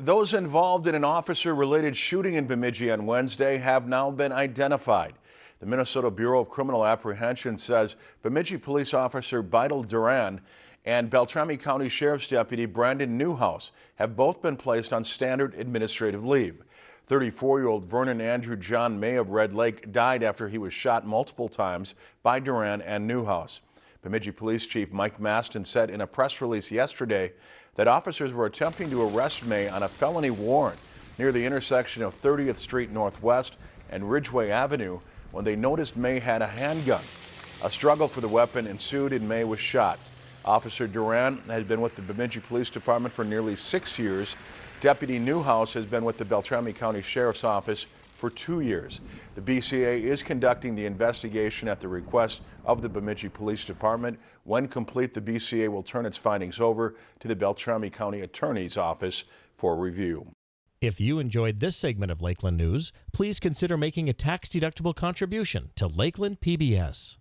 Those involved in an officer-related shooting in Bemidji on Wednesday have now been identified. The Minnesota Bureau of Criminal Apprehension says Bemidji police officer Beidel Duran and Beltrami County Sheriff's Deputy Brandon Newhouse have both been placed on standard administrative leave. 34-year-old Vernon Andrew John May of Red Lake died after he was shot multiple times by Duran and Newhouse. Bemidji Police Chief Mike Mastin said in a press release yesterday that officers were attempting to arrest May on a felony warrant near the intersection of 30th Street Northwest and Ridgeway Avenue when they noticed May had a handgun. A struggle for the weapon ensued and May was shot. Officer Duran has been with the Bemidji Police Department for nearly six years. Deputy Newhouse has been with the Beltrami County Sheriff's Office for two years. The BCA is conducting the investigation at the request of the Bemidji Police Department. When complete, the BCA will turn its findings over to the Beltrami County Attorney's Office for review. If you enjoyed this segment of Lakeland News, please consider making a tax-deductible contribution to Lakeland PBS.